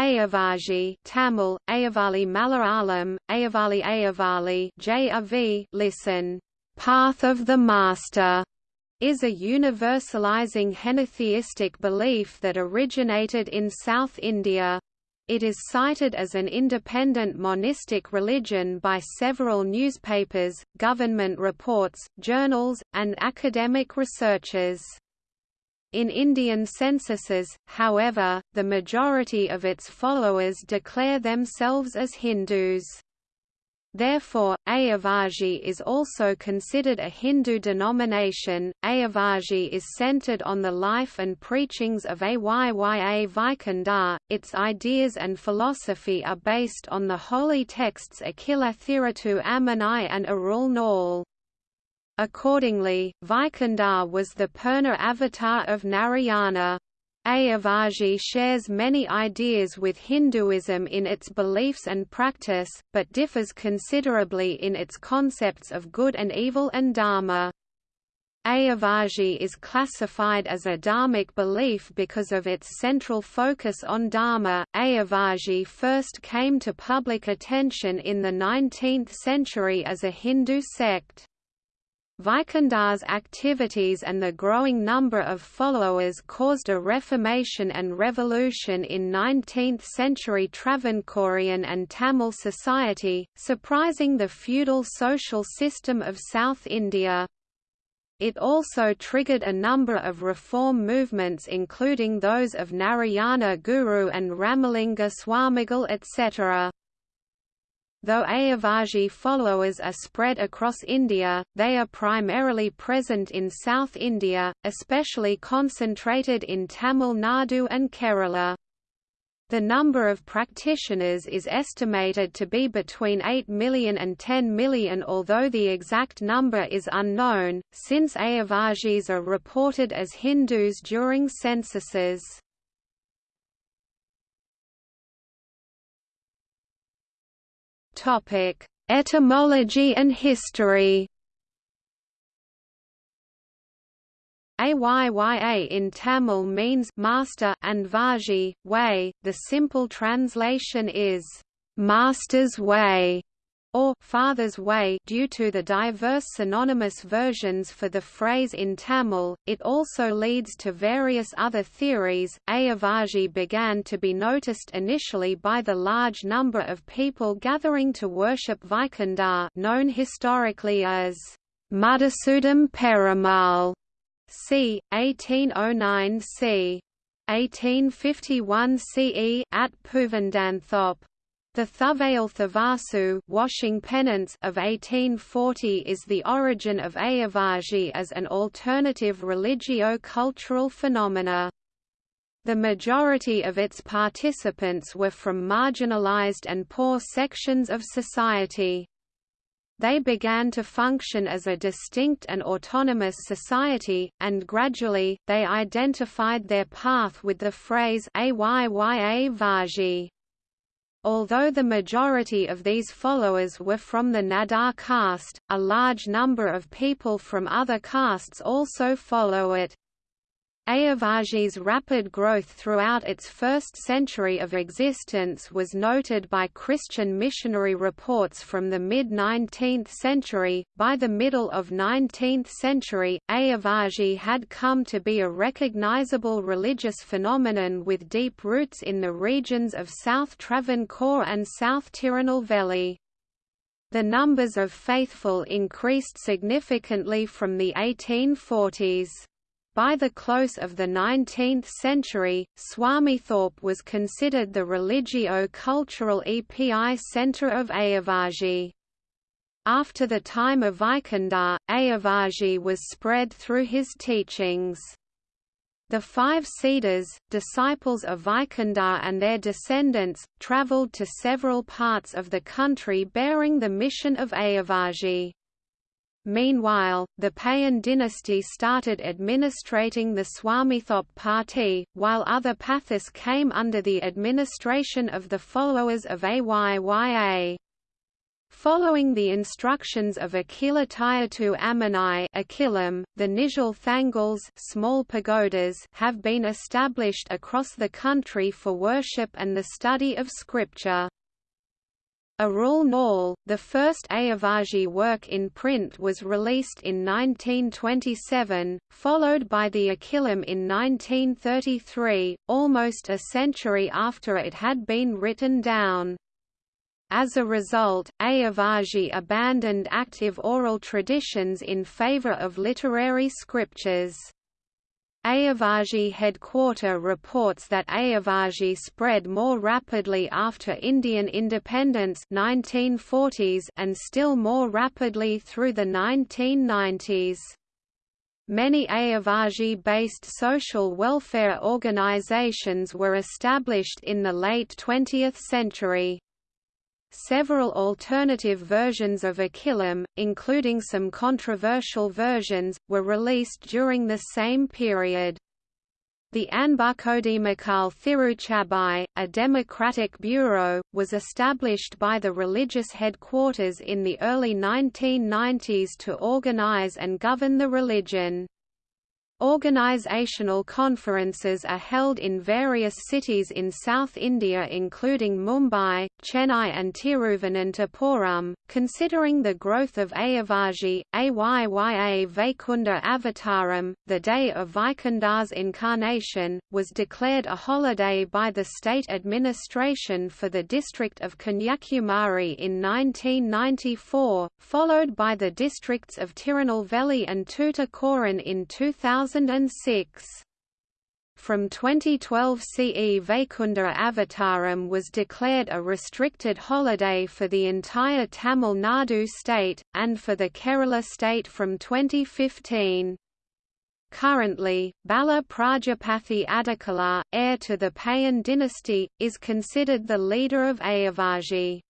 Ayavali Tamil, Ayavali Malayalam, Ayavali Ayavali J listen, Path of the Master, is a universalizing henotheistic belief that originated in South India. It is cited as an independent monistic religion by several newspapers, government reports, journals, and academic researchers. In Indian censuses, however, the majority of its followers declare themselves as Hindus. Therefore, Ayyavazhi is also considered a Hindu denomination. Ayyavazhi is centered on the life and preachings of Ayya Vaikundar. Its ideas and philosophy are based on the holy texts Akilathirattu Ammanai and Arul Nal. Accordingly, Vaikundar was the Purna avatar of Narayana. Ayyavazhi shares many ideas with Hinduism in its beliefs and practice, but differs considerably in its concepts of good and evil and dharma. Ayyavazhi is classified as a dharmic belief because of its central focus on dharma. Ayyavazhi first came to public attention in the 19th century as a Hindu sect. Vaikundar's activities and the growing number of followers caused a reformation and revolution in 19th-century Travancorean and Tamil society, surprising the feudal social system of South India. It also triggered a number of reform movements including those of Narayana Guru and Ramalinga Swamigal etc. Though Ayyavazhi followers are spread across India, they are primarily present in South India, especially concentrated in Tamil Nadu and Kerala. The number of practitioners is estimated to be between 8 million and 10 million although the exact number is unknown, since Ayyavazhis are reported as Hindus during censuses. Topic: Etymology and history. Ayya in Tamil means master and Vazhi, way. The simple translation is master's way or father's way due to the diverse synonymous versions for the phrase in Tamil, it also leads to various other theories. Ayyavazhi began to be noticed initially by the large number of people gathering to worship Vaikundar known historically as Mudisoodum Perumal, c. 1809 c. 1851 CE at Poovandanthope. The Thuvayal Thavasu washing penance of 1840 is the origin of Ayyavazhi as an alternative religio-cultural phenomena. The majority of its participants were from marginalized and poor sections of society. They began to function as a distinct and autonomous society, and gradually, they identified their path with the phrase Ayya Vazhi. Although the majority of these followers were from the Nadar caste, a large number of people from other castes also follow it. Ayyavazhi's rapid growth throughout its first century of existence was noted by Christian missionary reports from the mid-19th century. By the middle of 19th century, Ayyavazhi had come to be a recognizable religious phenomenon with deep roots in the regions of South Travancore and South Tirunelveli. The numbers of faithful increased significantly from the 1840s. By the close of the 19th century, Swamithope was considered the religio-cultural EPI centre of Ayyavazhi. After the time of Vaikundar, Ayyavazhi was spread through his teachings. The five Siddhas, disciples of Vaikundar and their descendants, travelled to several parts of the country bearing the mission of Ayyavazhi. Meanwhile, the Payan dynasty started administrating the Swamithope Pathi, while other pathas came under the administration of the followers of Ayya. Following the instructions of Akilathirattu Ammanai Akilam, the Nizhal Thangals small pagodas have been established across the country for worship and the study of scripture. Arul Nal, the first Ayyavazhi work in print was released in 1927, followed by the Akilam in 1933, almost a century after it had been written down. As a result, Ayyavazhi abandoned active oral traditions in favor of literary scriptures. Ayyavazhi headquarter reports that Ayyavazhi spread more rapidly after Indian independence 1940s and still more rapidly through the 1990s. Many Ayyavazhi-based social welfare organizations were established in the late 20th century. Several alternative versions of Akilam, including some controversial versions, were released during the same period. The Anbukodimakal Thiruchabai, a democratic bureau, was established by the religious headquarters in the early 1990s to organize and govern the religion. Organisational conferences are held in various cities in South India including Mumbai, Chennai and Tiruvananthapuram. Considering the growth of Ayyavazhi, Ayya Vaikunda Avataram, the day of Vaikunda's incarnation, was declared a holiday by the state administration for the district of Kanyakumari in 1994, followed by the districts of Tirunelveli and Tuticorin in 2000 2006. From 2012 CE Vaikunda Avataram was declared a restricted holiday for the entire Tamil Nadu state, and for the Kerala state from 2015. Currently, Bala Prajapathy Adikala, heir to the Payan dynasty, is considered the leader of Ayyavazhi.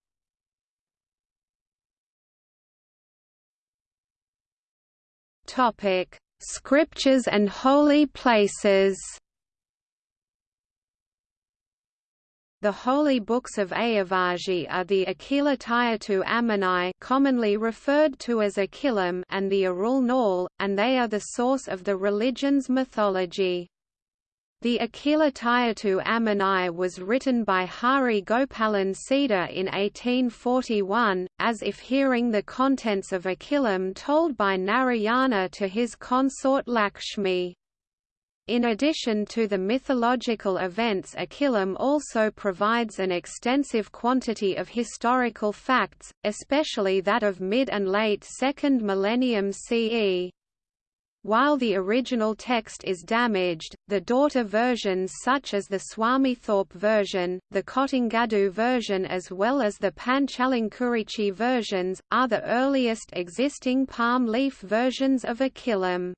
Scriptures and holy places The holy books of Ayyavazhi are the Akilathirattu Ammanai commonly referred to as Akilam and the Arul Nal, and they are the source of the religion's mythology. The Akilathirattu Ammanai was written by Hari Gopalan Sita in 1841, as if hearing the contents of Akilam told by Narayana to his consort Lakshmi. In addition to the mythological events Akilam also provides an extensive quantity of historical facts, especially that of mid and late 2nd millennium CE. While the original text is damaged, the daughter versions such as the Swamithope version, the Kottingadu version as well as the Panchalankurichi versions, are the earliest existing palm leaf versions of Akilam.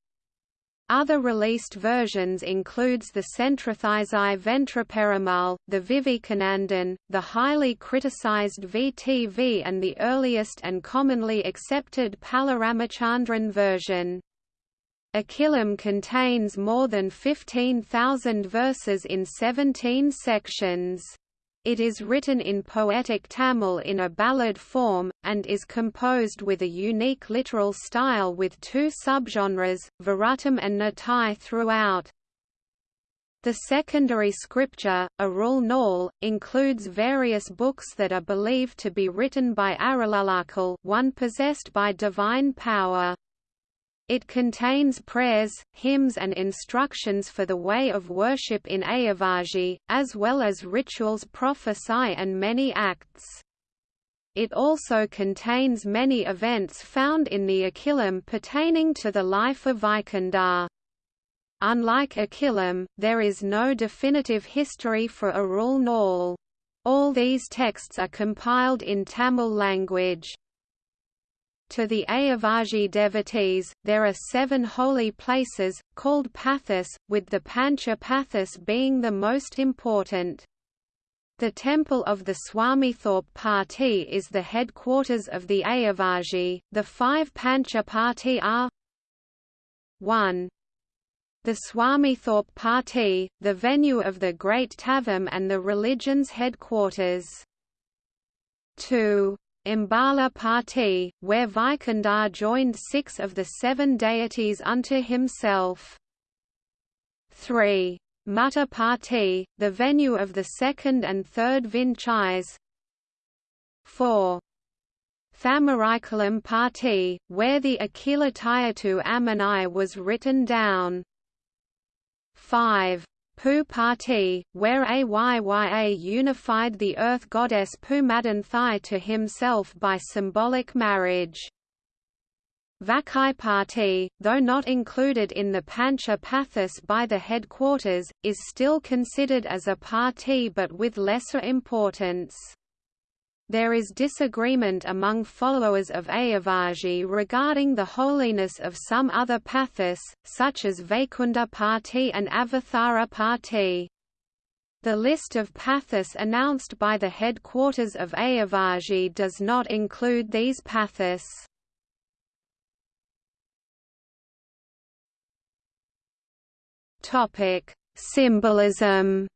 Other released versions includes the Centrathizai Ventraperumal, the Vivekanandan, the highly criticized VTV and the earliest and commonly accepted Palaramachandran version. Akilam contains more than 15,000 verses in 17 sections. It is written in poetic Tamil in a ballad form, and is composed with a unique literal style with two subgenres, Virutam and Natai throughout. The secondary scripture, Arul Nal, includes various books that are believed to be written by Arulalakal one possessed by divine power. It contains prayers, hymns and instructions for the way of worship in Ayyavazhi, as well as rituals prophesy and many acts. It also contains many events found in the Akilam pertaining to the life of Vaikundar. Unlike Akilam, there is no definitive history for Arul Nal. All these texts are compiled in Tamil language. To the Ayyavazhi devotees, there are seven holy places, called pathas, with the Pancha Pathis being the most important. The temple of the Swamithope Pathi is the headquarters of the Ayyavazhi. The five Pancha Pathi are 1. The Swamithope Pathi, the venue of the Great Tavam and the religion's headquarters. 2. Ambala Pathi, where Vaikundar joined six of the seven deities unto himself. 3. Mutta the venue of the second and third Vinchais. 4. Thamaraikulam Pathi, where the Akilathirattu Ammanai was written down. 5. Poo Pathi, where Ayya unified the earth goddess Poomadanthai to himself by symbolic marriage. Vakai Pathi, though not included in the Pancha Pathis by the headquarters, is still considered as a party but with lesser importance. There is disagreement among followers of Ayyavazhi regarding the holiness of some other pathis, such as Vaikunda Pathi and Avathara Pathi. The list of pathis announced by the headquarters of Ayyavazhi does not include these pathis. Symbolism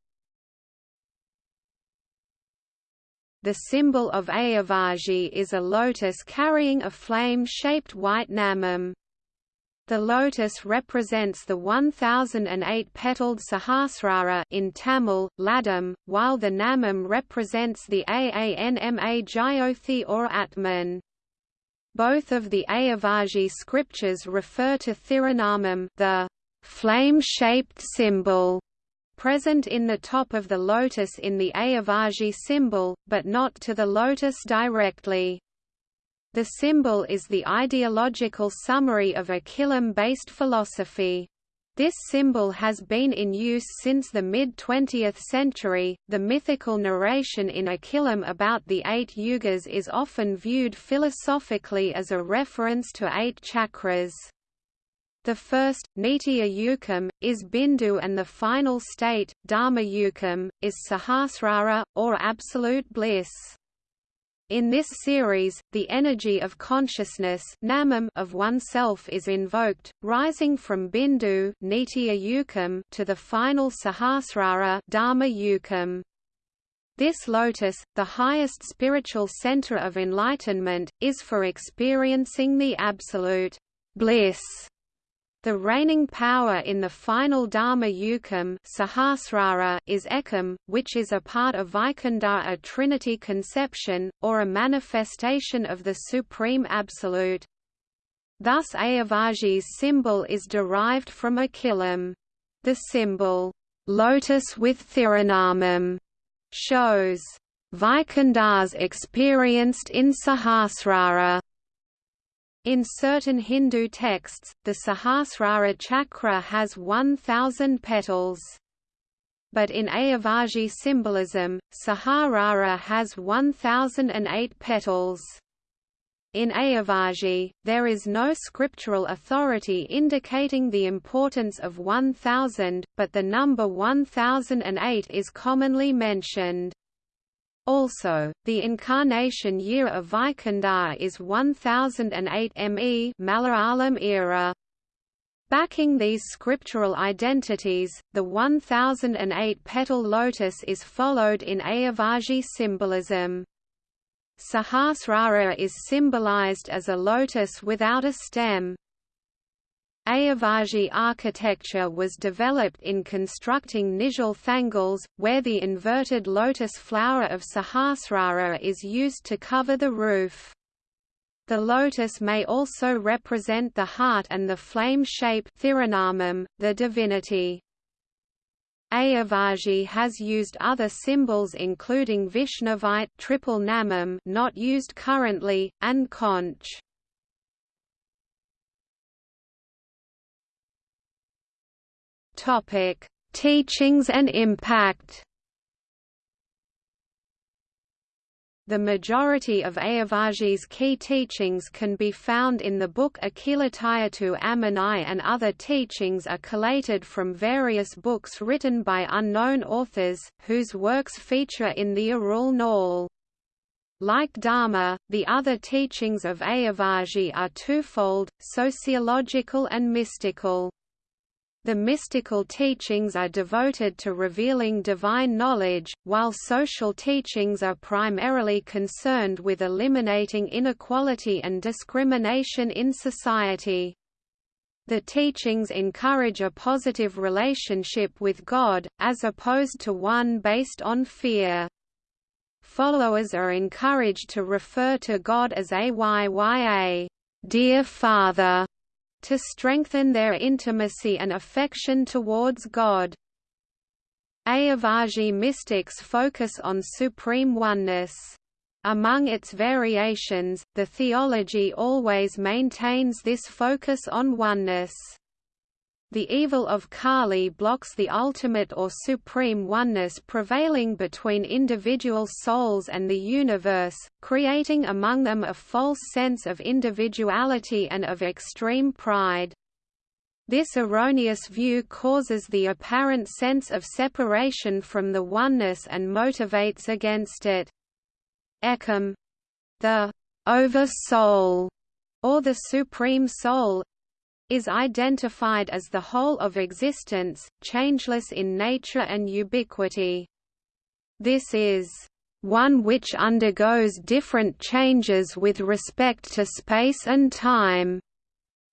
The symbol of Ayyavazhi is a lotus carrying a flame-shaped white namam. The lotus represents the 1008-petaled Sahasrara in Tamil, Ladam, while the namam represents the Aanma Jyothi or Atman. Both of the Ayyavazhi scriptures refer to Thirunamam the flame-shaped symbol present in the top of the lotus in the Ayyavazhi symbol, but not to the lotus directly. The symbol is the ideological summary of Akilam-based philosophy. This symbol has been in use since the mid-20th century. The mythical narration in Akilam about the eight yugas is often viewed philosophically as a reference to eight chakras. The first, Nitya Yukam, is Bindu and the final state, Dharma Yukam, is Sahasrara, or absolute bliss. In this series, the energy of consciousness namam of oneself is invoked, rising from Bindu Yukam to the final Sahasrara Dharma Yukam. This lotus, the highest spiritual center of enlightenment, is for experiencing the absolute bliss the reigning power in the final Dharma Yukam Sahasrara is Ekam, which is a part of Vaikundar a Trinity conception, or a manifestation of the Supreme Absolute. Thus Ayyavazhi's symbol is derived from Akilam. The symbol, lotus with Thirunamam, shows Vaikundars experienced in Sahasrara in certain Hindu texts, the Sahasrara chakra has 1,000 petals. But in Ayyavazhi symbolism, Sahasrara has 1,008 petals. In Ayyavazhi, there is no scriptural authority indicating the importance of 1,000, but the number 1,008 is commonly mentioned. Also, the incarnation year of Vaikundar is 1008 ME Malayalam era. Backing these scriptural identities, the 1008-petal lotus is followed in Ayyavazhi symbolism. Sahasrara is symbolized as a lotus without a stem, Ayyavazhi architecture was developed in constructing Nizhal thangals, where the inverted lotus flower of Sahasrara is used to cover the roof. The lotus may also represent the heart and the flame shape the divinity. Ayyavazhi has used other symbols including Vaishnavite triple namam not used currently, and conch. Topic: Teachings and impact. The majority of Ayyavazhi's key teachings can be found in the book Akilathirattu Ammanai and other teachings are collated from various books written by unknown authors, whose works feature in the Arul Nool. Like Dharma, the other teachings of Ayyavazhi are twofold, sociological and mystical. The mystical teachings are devoted to revealing divine knowledge, while social teachings are primarily concerned with eliminating inequality and discrimination in society. The teachings encourage a positive relationship with God, as opposed to one based on fear. Followers are encouraged to refer to God as Ayya, dear Father, to strengthen their intimacy and affection towards God. Ayyavazhi mystics focus on supreme oneness. Among its variations, the theology always maintains this focus on oneness. The evil of Kali blocks the ultimate or supreme oneness prevailing between individual souls and the universe, creating among them a false sense of individuality and of extreme pride. This erroneous view causes the apparent sense of separation from the oneness and motivates against it. Ekam, the Oversoul, or the Supreme Soul, is identified as the whole of existence, changeless in nature and ubiquity. This is one which undergoes different changes with respect to space and time.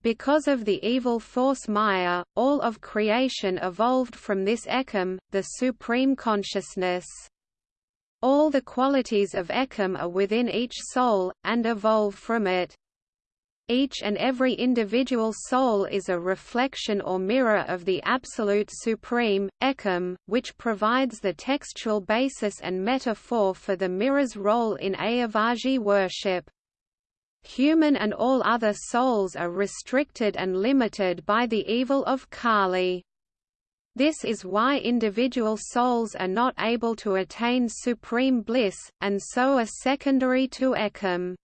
Because of the evil force Maya, all of creation evolved from this Ekam, the supreme consciousness. All the qualities of Ekam are within each soul, and evolve from it. Each and every individual soul is a reflection or mirror of the Absolute Supreme, Ekam, which provides the textual basis and metaphor for the mirror's role in Ayyavazhi worship. Human and all other souls are restricted and limited by the evil of Kali. This is why individual souls are not able to attain supreme bliss, and so are secondary to Ekam.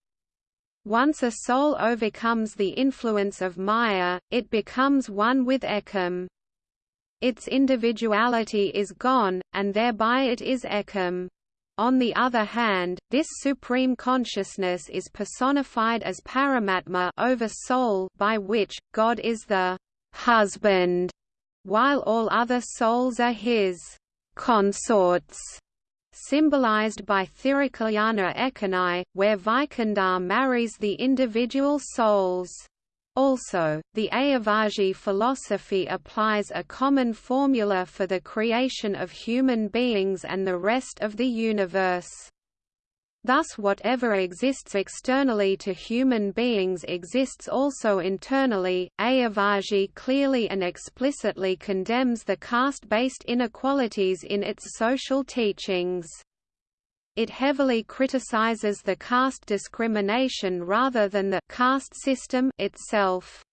Once a soul overcomes the influence of Maya, it becomes one with Ekam. Its individuality is gone, and thereby it is Ekam. On the other hand, this supreme consciousness is personified as Paramatma over soul by which, God is the husband while all other souls are his consorts symbolized by Thirukkalyana Ekanai, where Vaikundar marries the individual souls. Also, the Ayyavazhi philosophy applies a common formula for the creation of human beings and the rest of the universe. Thus whatever exists externally to human beings exists also internally. Ayyavazhi clearly and explicitly condemns the caste-based inequalities in its social teachings. It heavily criticizes the caste discrimination rather than the caste system itself.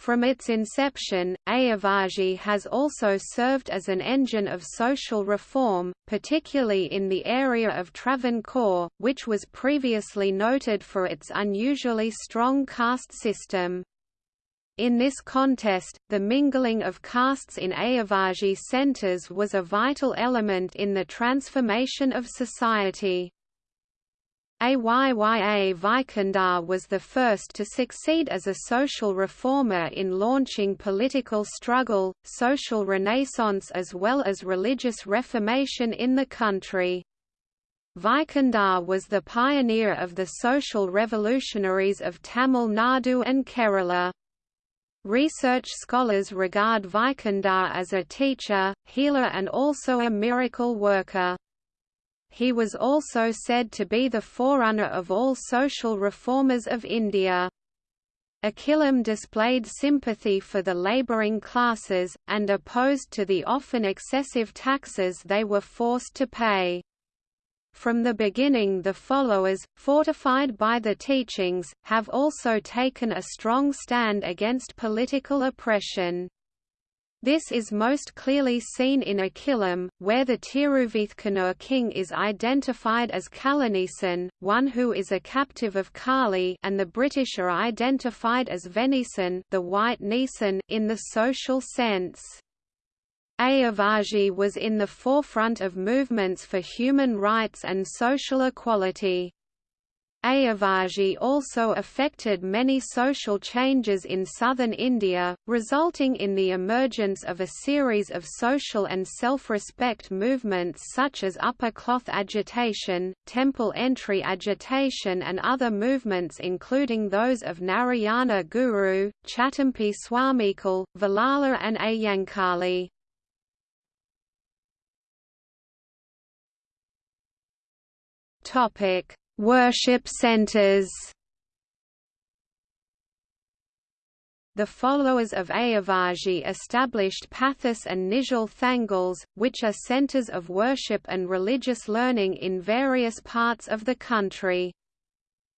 From its inception, Ayyavazhi has also served as an engine of social reform, particularly in the area of Travancore, which was previously noted for its unusually strong caste system. In this contest, the mingling of castes in Ayyavazhi centers was a vital element in the transformation of society. Ayya Vaikundar was the first to succeed as a social reformer in launching political struggle, social renaissance as well as religious reformation in the country. Vaikundar was the pioneer of the social revolutionaries of Tamil Nadu and Kerala. Research scholars regard Vaikundar as a teacher, healer and also a miracle worker. He was also said to be the forerunner of all social reformers of India. Akhilam displayed sympathy for the labouring classes, and opposed to the often excessive taxes they were forced to pay. From the beginning the followers, fortified by the teachings, have also taken a strong stand against political oppression. This is most clearly seen in Akhilam, where the Tiruvithkanur king is identified as Kalanesan, one who is a captive of Kali and the British are identified as Venesan the white Nisan in the social sense. Ayyavazhi was in the forefront of movements for human rights and social equality. Ayyavazhi also affected many social changes in southern India, resulting in the emergence of a series of social and self-respect movements such as upper cloth agitation, temple entry agitation and other movements including those of Narayana Guru, Chattampi Swamikal, Vallalar and Ayyankali. Topic Worship centers The followers of Ayyavazhi established Pathis and Nizhal Thangals, which are centers of worship and religious learning in various parts of the country.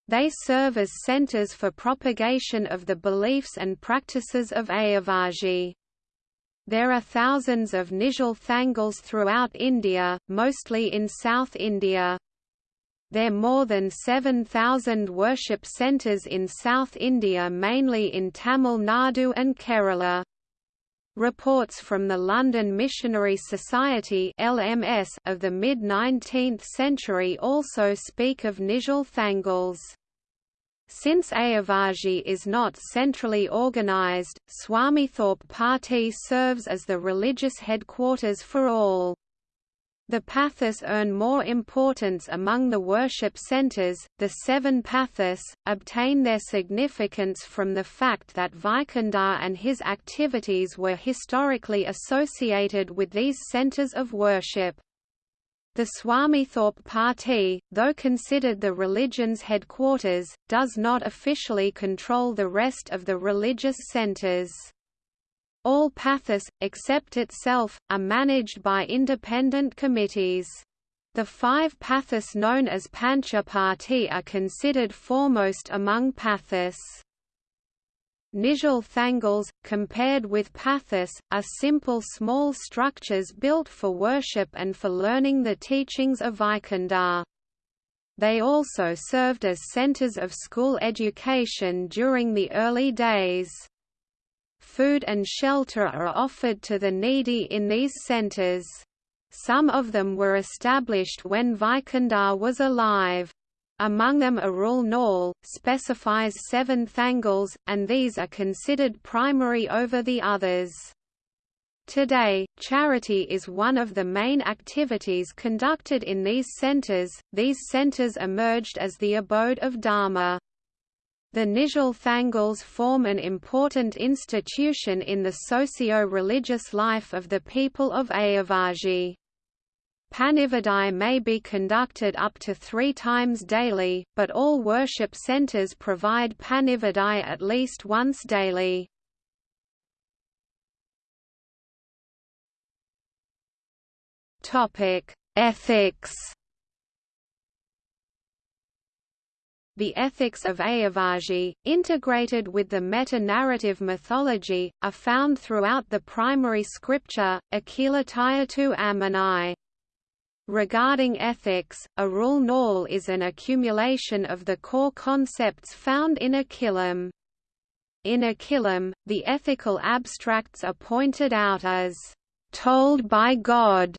They serve as centers for propagation of the beliefs and practices of Ayyavazhi. There are thousands of Nizhal Thangals throughout India, mostly in South India. There are more than 7,000 worship centres in South India mainly in Tamil Nadu and Kerala. Reports from the London Missionary Society (LMS) of the mid-19th century also speak of Nizhal Thangals. Since Ayyavazhi is not centrally organized, Swamithope Pathi serves as the religious headquarters for all. The pathis earn more importance among the worship centers. The seven pathis obtain their significance from the fact that Vaikundar and his activities were historically associated with these centers of worship. The Swamithope Pathi, though considered the religion's headquarters, does not officially control the rest of the religious centers. All pathis, except itself, are managed by independent committees. The five pathis known as Panchapati are considered foremost among pathis. Nizhal Thangals, compared with pathis, are simple small structures built for worship and for learning the teachings of Vaikundar. They also served as centers of school education during the early days. Food and shelter are offered to the needy in these centers. Some of them were established when Vaikundar was alive. Among them Arul Nool, specifies seven thangals, and these are considered primary over the others. Today, charity is one of the main activities conducted in these centers. These centers emerged as the abode of Dharma. The Nizhal Thangals form an important institution in the socio-religious life of the people of Ayyavazhi. Panivadai may be conducted up to three times daily, but all worship centers provide Panivadai at least once daily. Ethics The ethics of Ayyavazhi, integrated with the meta-narrative mythology, are found throughout the primary scripture, Akilathirattu Ammanai. Regarding ethics, Arul Nool is an accumulation of the core concepts found in Akilam. In Akilam, the ethical abstracts are pointed out as told by God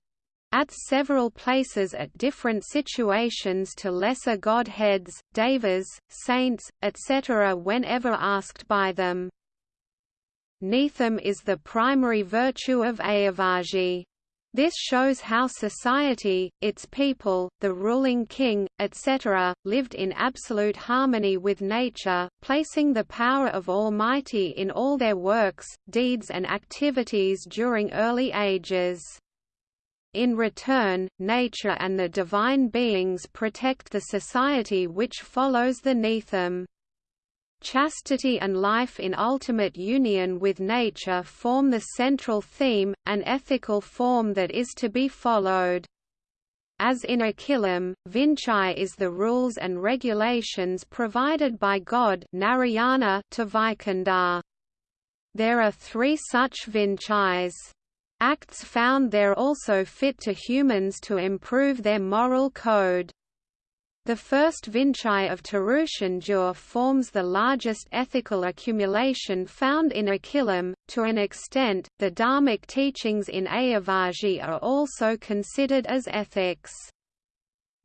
at several places at different situations to lesser godheads, devas, saints, etc. whenever asked by them. Neetham is the primary virtue of Ayyavazhi. This shows how society, its people, the ruling king, etc., lived in absolute harmony with nature, placing the power of Almighty in all their works, deeds and activities during early ages. In return, nature and the divine beings protect the society which follows the Neetham. Chastity and life in ultimate union with nature form the central theme, an ethical form that is to be followed. As in Akilam, Vinchai is the rules and regulations provided by God Narayana to Vaikundar. There are three such Vinchais. Acts found there also fit to humans to improve their moral code. The first Vinchai of Tirushanjur forms the largest ethical accumulation found in Akilam. To an extent, the Dharmic teachings in Ayyavazhi are also considered as ethics.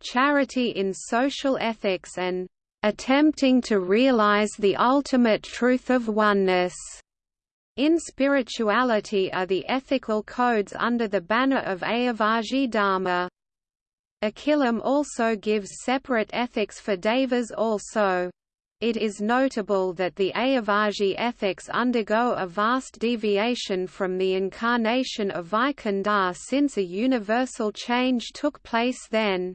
Charity in social ethics and attempting to realize the ultimate truth of oneness. In spirituality are the ethical codes under the banner of Ayyavazhi Dharma. Akilam also gives separate ethics for devas also. It is notable that the Ayyavazhi ethics undergo a vast deviation from the incarnation of Vaikundar since a universal change took place then.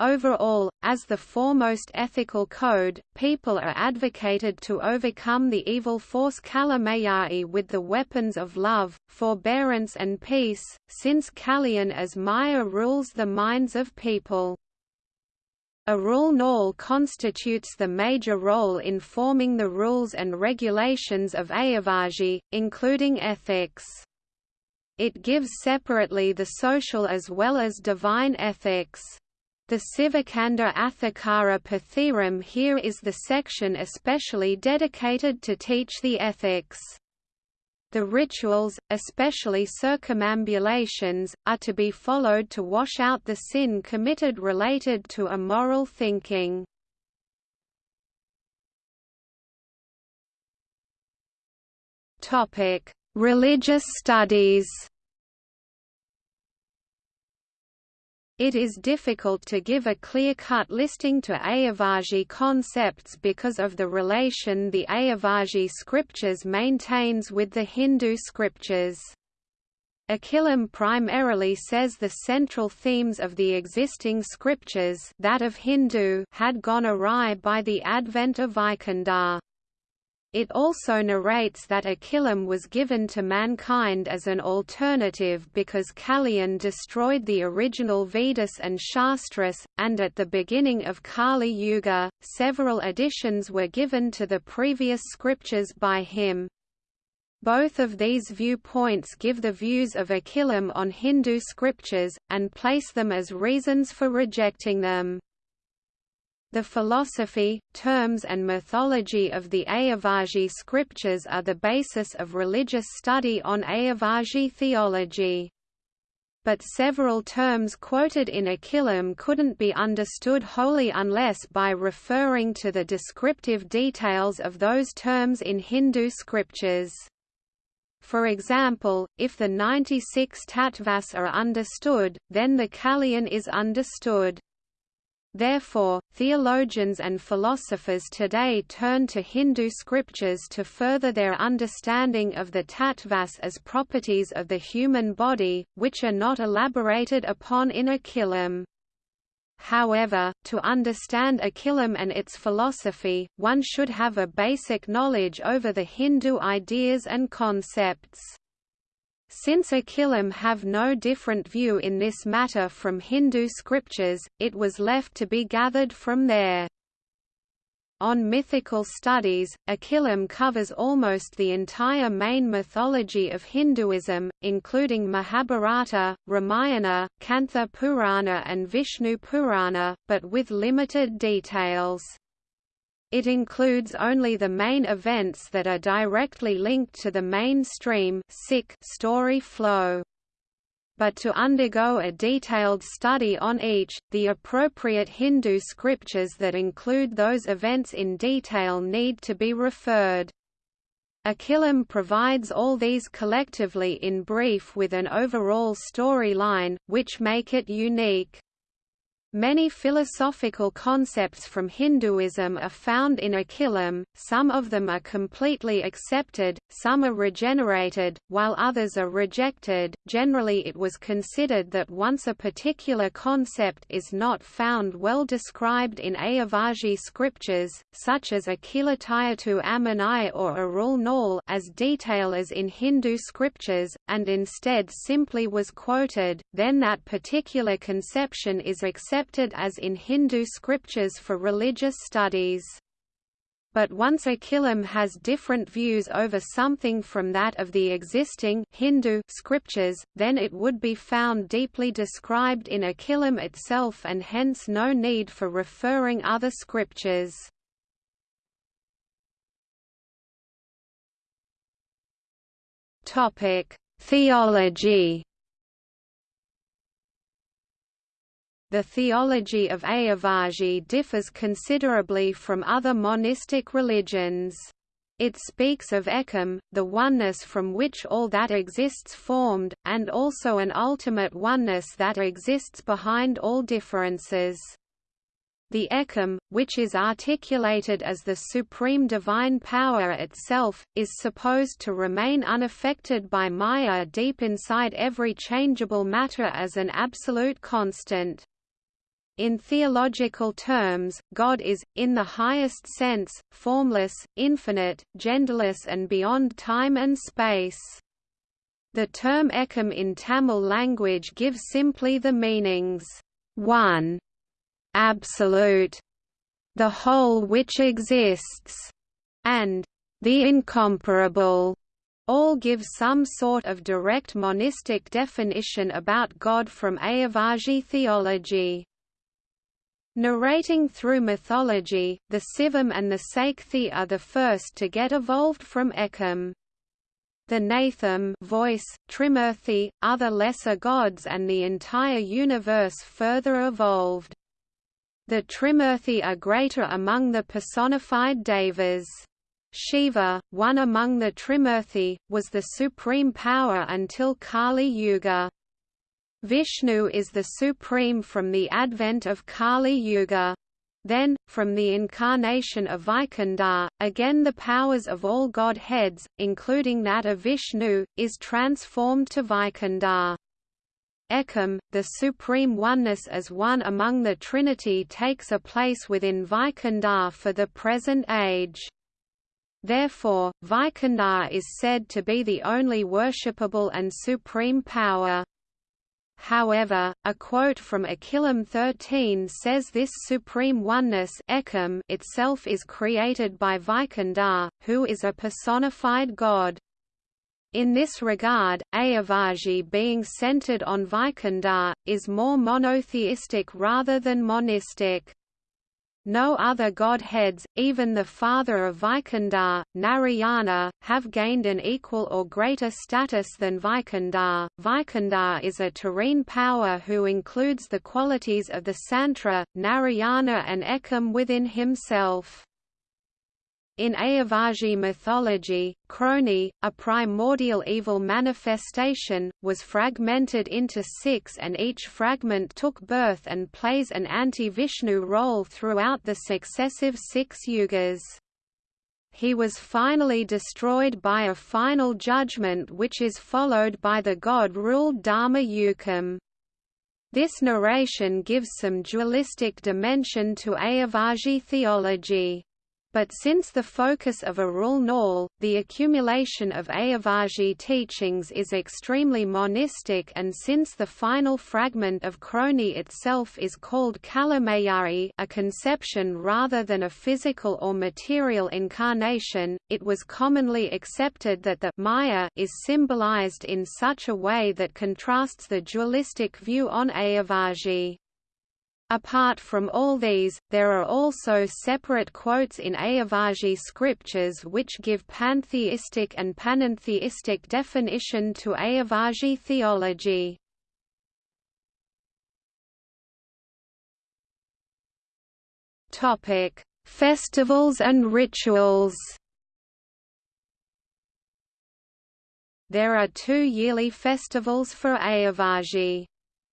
Overall, as the foremost ethical code, people are advocated to overcome the evil force Kalamayai with the weapons of love, forbearance and peace, since Kaliyan as Maya rules the minds of people. Arul Nool constitutes the major role in forming the rules and regulations of Ayyavazhi, including ethics. It gives separately the social as well as divine ethics. The Sivakanda Athakara Pathiram here is the section especially dedicated to teach the ethics. The rituals, especially circumambulations, are to be followed to wash out the sin committed related to immoral thinking. Religious studies It is difficult to give a clear-cut listing to Ayyavazhi concepts because of the relation the Ayyavazhi scriptures maintains with the Hindu scriptures. Akilam primarily says the central themes of the existing scriptures that of Hindu had gone awry by the advent of Vaikundar. It also narrates that Akilam was given to mankind as an alternative because Kaliyan destroyed the original Vedas and Shastras, and at the beginning of Kali Yuga, several additions were given to the previous scriptures by him. Both of these viewpoints give the views of Akilam on Hindu scriptures, and place them as reasons for rejecting them. The philosophy, terms and mythology of the Ayyavazhi scriptures are the basis of religious study on Ayyavazhi theology. But several terms quoted in Akilam couldn't be understood wholly unless by referring to the descriptive details of those terms in Hindu scriptures. For example, if the 96 tattvas are understood, then the Kaliyan is understood. Therefore, theologians and philosophers today turn to Hindu scriptures to further their understanding of the tattvas as properties of the human body, which are not elaborated upon in Akilam. However, to understand Akilam and its philosophy, one should have a basic knowledge over the Hindu ideas and concepts. Since Akilam have no different view in this matter from Hindu scriptures, it was left to be gathered from there. On mythical studies, Akilam covers almost the entire main mythology of Hinduism, including Mahabharata, Ramayana, Kantha Purana and Vishnu Purana, but with limited details. It includes only the main events that are directly linked to the mainstream story flow. But to undergo a detailed study on each, the appropriate Hindu scriptures that include those events in detail need to be referred. Akilam provides all these collectively in brief with an overall storyline, which make it unique. Many philosophical concepts from Hinduism are found in Akilam, some of them are completely accepted, some are regenerated, while others are rejected. Generally, it was considered that once a particular concept is not found well described in Ayyavazhi scriptures, such as Akilathirattu Ammanai or Arul Nool, as detail as in Hindu scriptures, and instead simply was quoted, then that particular conception is accepted accepted as in Hindu scriptures for religious studies. But once Akilam has different views over something from that of the existing Hindu scriptures, then it would be found deeply described in Akilam itself and hence no need for referring other scriptures. Theology the theology of Ayyavazhi differs considerably from other monistic religions. It speaks of Ekam, the oneness from which all that exists formed, and also an ultimate oneness that exists behind all differences. The Ekam, which is articulated as the supreme divine power itself, is supposed to remain unaffected by Maya deep inside every changeable matter as an absolute constant. In theological terms, God is, in the highest sense, formless, infinite, genderless and beyond time and space. The term ekam in Tamil language gives simply the meanings, one, absolute, the whole which exists, and the incomparable all give some sort of direct monistic definition about God from Ayyavazhi theology. Narrating through mythology, the Sivam and the Sakthi are the first to get evolved from Ekam. The Natham voice, Trimurti, other lesser gods and the entire universe further evolved. The Trimurti are greater among the personified devas. Shiva, one among the Trimurti, was the supreme power until Kali Yuga. Vishnu is the supreme from the advent of Kali Yuga. Then, from the incarnation of Vaikundar, again the powers of all godheads, including that of Vishnu, is transformed to Vaikundar. Ekam, the supreme oneness as one among the Trinity takes a place within Vaikundar for the present age. Therefore, Vaikundar is said to be the only worshipable and supreme power. However, a quote from Akilam 13 says this supreme oneness itself is created by Vaikundar, who is a personified god. In this regard, Ayyavazhi being centered on Vaikundar, is more monotheistic rather than monistic. No other godheads, even the father of Vaikundar, Narayana, have gained an equal or greater status than Vaikundar. Vaikundar is a terrene power who includes the qualities of the Santra, Narayana and Ekam within himself. In Ayyavazhi mythology, Kroni, a primordial evil manifestation, was fragmented into six and each fragment took birth and plays an anti-Vishnu role throughout the successive six yugas. He was finally destroyed by a final judgment which is followed by the god-ruled Dharma Yukam. This narration gives some dualistic dimension to Ayyavazhi theology. But since the focus of Arul Nool, the accumulation of Ayyavazhi teachings is extremely monistic and since the final fragment of Kroni itself is called Kalamayari a conception rather than a physical or material incarnation, it was commonly accepted that the Maya is symbolized in such a way that contrasts the dualistic view on Ayyavazhi. Apart from all these, there are also separate quotes in Ayyavazhi scriptures which give pantheistic and panentheistic definition to Ayyavazhi theology. Festivals and rituals. There are two yearly festivals for Ayyavazhi.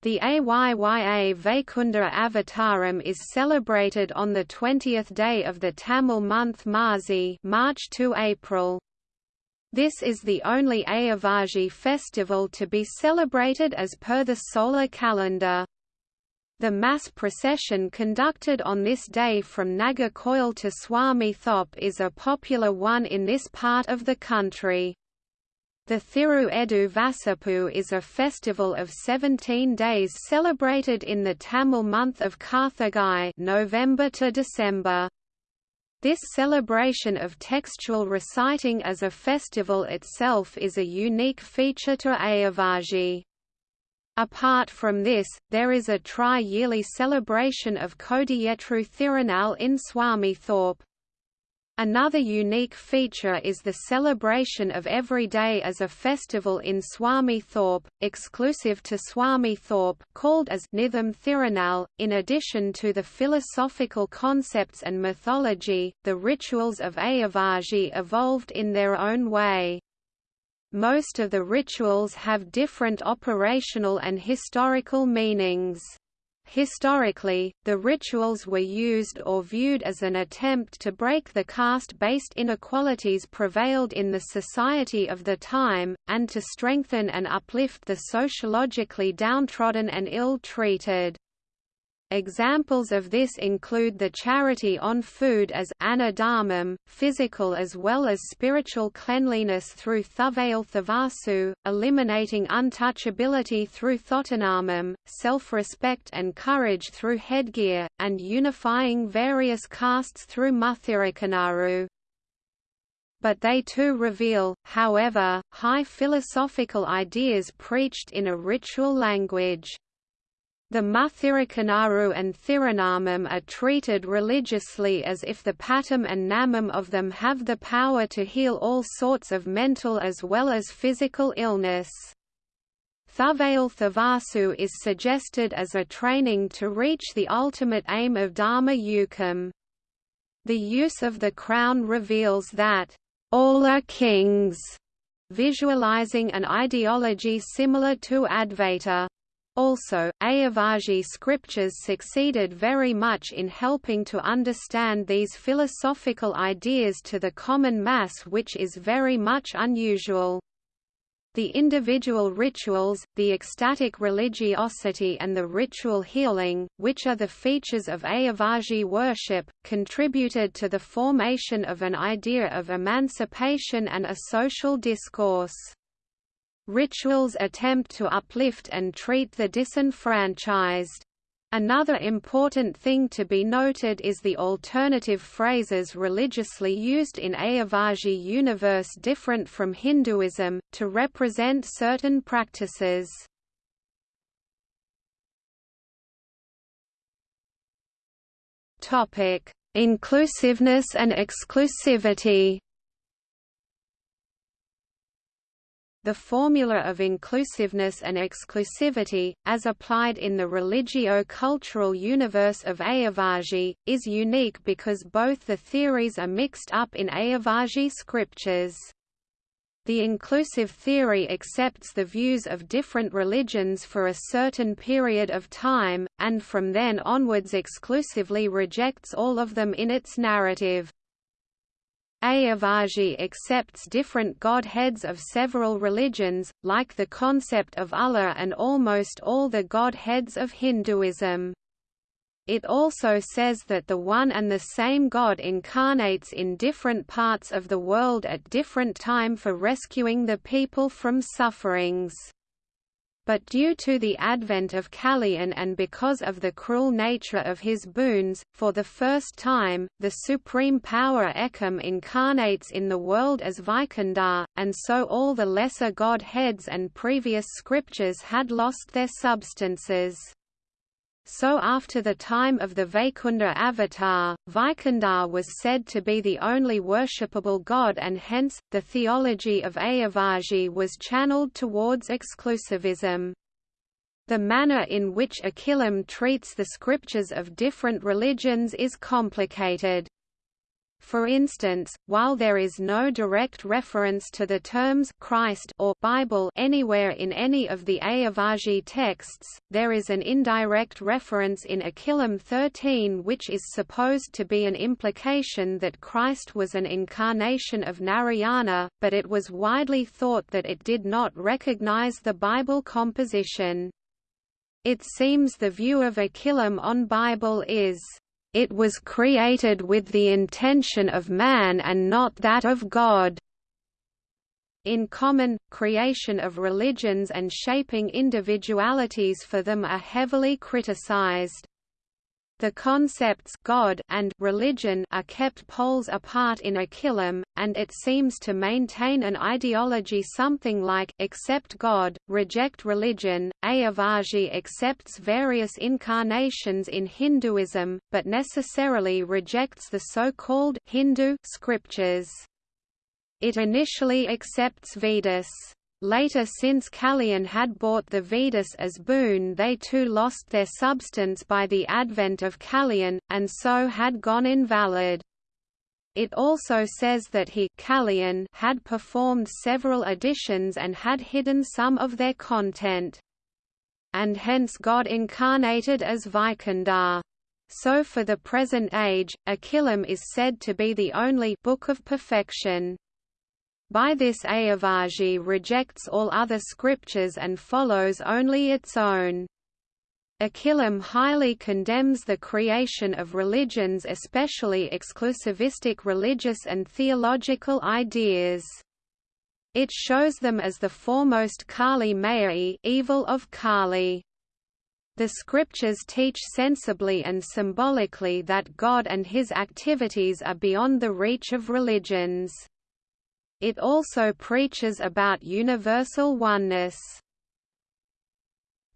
The Ayya Vaikunda Avataram is celebrated on the 20th day of the Tamil month Marzi March to April. This is the only Ayyavazhi festival to be celebrated as per the solar calendar. The mass procession conducted on this day from Nagercoil to Swamithope is a popular one in this part of the country. The Thiru Edu Vasapu is a festival of 17 days celebrated in the Tamil month of Karthigai November to December. This celebration of textual reciting as a festival itself is a unique feature to Ayyavazhi. Apart from this, there is a tri-yearly celebration of Kodiyetru Thirunal in Swamithope. Another unique feature is the celebration of every day as a festival in Swamithope, exclusive to Swamithope called as Nitham Thirunal. In addition to the philosophical concepts and mythology, the rituals of Ayyavazhi evolved in their own way. Most of the rituals have different operational and historical meanings. Historically, the rituals were used or viewed as an attempt to break the caste-based inequalities prevailed in the society of the time, and to strengthen and uplift the sociologically downtrodden and ill-treated. Examples of this include the charity on food as anadharmam, physical as well as spiritual cleanliness through thavail eliminating untouchability through thotanamam, self-respect and courage through headgear, and unifying various castes through muthirikanaru. But they too reveal, however, high philosophical ideas preached in a ritual language. The Muthirikanaru and Thirunamam are treated religiously as if the Patam and Namam of them have the power to heal all sorts of mental as well as physical illness. Thavail Thavasu is suggested as a training to reach the ultimate aim of Dharma Yukam. The use of the crown reveals that, all are kings, visualizing an ideology similar to Advaita. Also, Ayyavazhi scriptures succeeded very much in helping to understand these philosophical ideas to the common mass which is very much unusual. The individual rituals, the ecstatic religiosity and the ritual healing, which are the features of Ayyavazhi worship, contributed to the formation of an idea of emancipation and a social discourse. Rituals attempt to uplift and treat the disenfranchised. Another important thing to be noted is the alternative phrases religiously used in Ayyavazhi universe different from Hinduism, to represent certain practices. Inclusiveness and exclusivity The formula of inclusiveness and exclusivity, as applied in the religio-cultural universe of Ayyavazhi, is unique because both the theories are mixed up in Ayyavazhi scriptures. The inclusive theory accepts the views of different religions for a certain period of time, and from then onwards exclusively rejects all of them in its narrative. Ayyavazhi accepts different godheads of several religions, like the concept of Allah and almost all the godheads of Hinduism. It also says that the one and the same God incarnates in different parts of the world at different time for rescuing the people from sufferings but due to the advent of Kaliyan and because of the cruel nature of his boons, for the first time, the supreme power Ekam incarnates in the world as Vaikundar, and so all the lesser godheads and previous scriptures had lost their substances. So after the time of the Vaikunda avatar, Vaikundar was said to be the only worshipable god and hence, the theology of Ayyavazhi was channeled towards exclusivism. The manner in which Akilam treats the scriptures of different religions is complicated. For instance, while there is no direct reference to the terms Christ or Bible anywhere in any of the Ayyavazhi texts, there is an indirect reference in Akilam 13 which is supposed to be an implication that Christ was an incarnation of Narayana, but it was widely thought that it did not recognize the Bible composition. It seems the view of Akilam on Bible is it was created with the intention of man and not that of God. In common, creation of religions and shaping individualities for them are heavily criticized. The concepts God and religion are kept poles apart in Akilam, and it seems to maintain an ideology something like accept God, reject religion. Ayyavazhi accepts various incarnations in Hinduism, but necessarily rejects the so-called Hindu scriptures. It initially accepts Vedas. Later since Kaliyan had bought the Vedas as boon they too lost their substance by the advent of Kaliyan, and so had gone invalid. It also says that he Kaliyan had performed several additions and had hidden some of their content. And hence God incarnated as Vaikundar. So for the present age, Akilam is said to be the only book of perfection. By this Ayyavazhi rejects all other scriptures and follows only its own. Akilam highly condemns the creation of religions especially exclusivistic religious and theological ideas. It shows them as the foremost Kali Mayai evil of Kali. The scriptures teach sensibly and symbolically that God and his activities are beyond the reach of religions. It also preaches about universal oneness.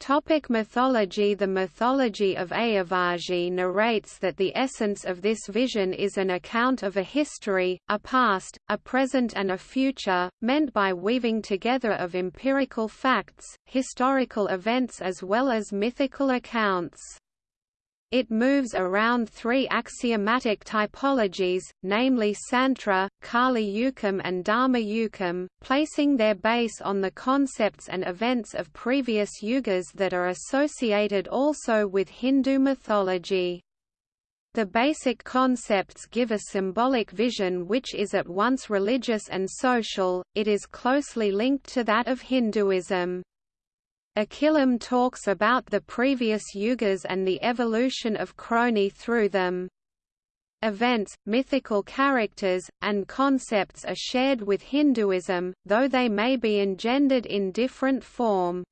Topic mythology The mythology of Ayyavazhi narrates that the essence of this vision is an account of a history, a past, a present and a future, meant by weaving together of empirical facts, historical events as well as mythical accounts. It moves around three axiomatic typologies, namely Santra, Kali Yukam and Dharma Yukam, placing their base on the concepts and events of previous yugas that are associated also with Hindu mythology. The basic concepts give a symbolic vision which is at once religious and social, it is closely linked to that of Hinduism. Akilam talks about the previous yugas and the evolution of Kroni through them. Events, mythical characters, and concepts are shared with Hinduism, though they may be engendered in different form.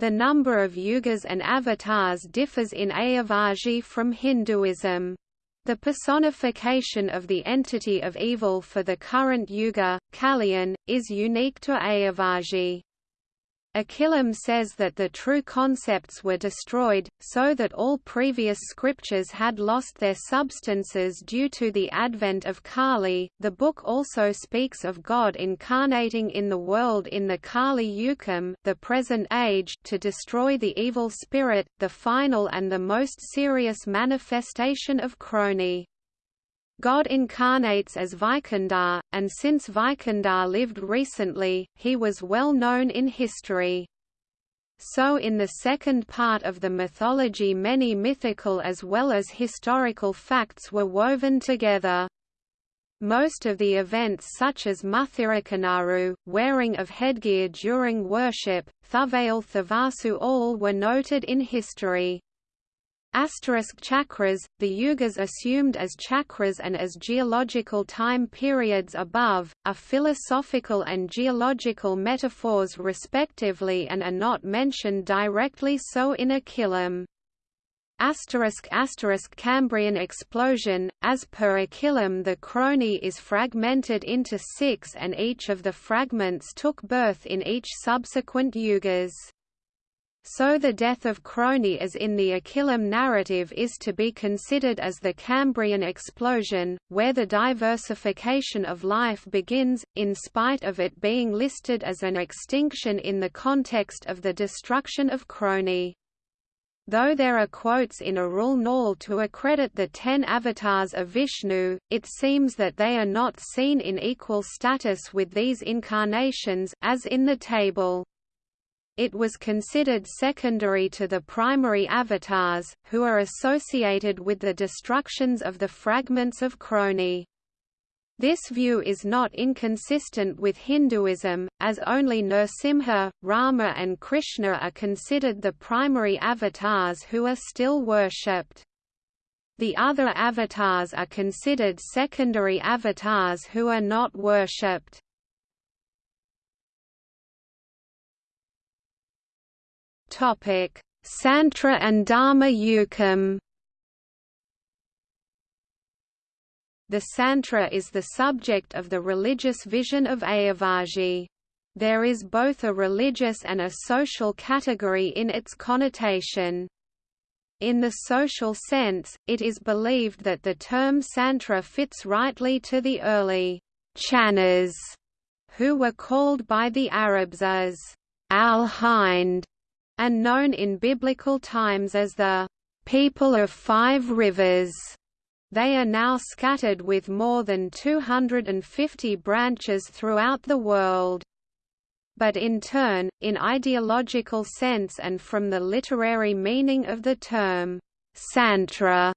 The number of yugas and avatars differs in Ayyavazhi from Hinduism. The personification of the entity of evil for the current yuga, Kaliyan, is unique to Ayyavazhi. Akilam says that the true concepts were destroyed, so that all previous scriptures had lost their substances due to the advent of Kali. The book also speaks of God incarnating in the world in the Kali Yukam, the present age, to destroy the evil spirit, the final and the most serious manifestation of Kroni. God incarnates as Vaikundar, and since Vaikundar lived recently, he was well known in history. So in the second part of the mythology many mythical as well as historical facts were woven together. Most of the events such as Muthirikanaru, wearing of headgear during worship, Thuvail Thavasu all were noted in history. Asterisk chakras, the yugas assumed as chakras and as geological time periods above, are philosophical and geological metaphors respectively and are not mentioned directly so in Akilam. Asterisk asterisk Cambrian explosion, as per Akilam the Kroni is fragmented into six and each of the fragments took birth in each subsequent yugas. So the death of Kroni as in the Akilam narrative is to be considered as the Cambrian explosion, where the diversification of life begins, in spite of it being listed as an extinction in the context of the destruction of Kroni. Though there are quotes in Arul Nool to accredit the ten avatars of Vishnu, it seems that they are not seen in equal status with these incarnations as in the table. It was considered secondary to the primary avatars, who are associated with the destructions of the fragments of Kroni. This view is not inconsistent with Hinduism, as only Nrsimha, Rama and Krishna are considered the primary avatars who are still worshipped. The other avatars are considered secondary avatars who are not worshipped. Santra and Dharma Yukam. The Santra is the subject of the religious vision of Ayyavazhi. There is both a religious and a social category in its connotation. In the social sense, it is believed that the term Santra fits rightly to the early Channas, who were called by the Arabs as al-Hind, and known in biblical times as the people of five rivers. They are now scattered with more than 250 branches throughout the world but in turn, in ideological sense and from the literary meaning of the term, Santra.